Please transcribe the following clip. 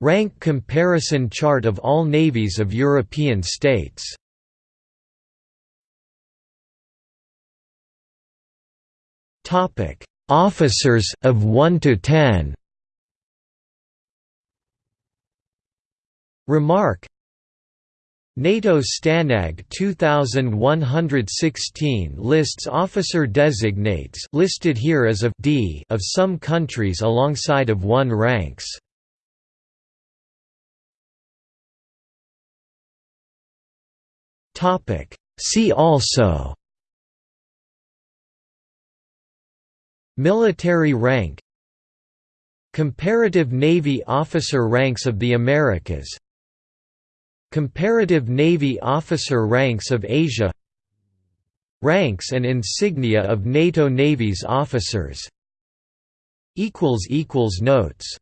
Rank comparison chart of all navies of European states Topic: Officers, of 1 to 10 Remark NATO Stanag 2116 lists officer designates listed here as of D of some countries alongside of 1 ranks. Topic. See also Military rank Comparative Navy officer ranks of the Americas Comparative Navy officer ranks of Asia Ranks and insignia of NATO Navy's officers Notes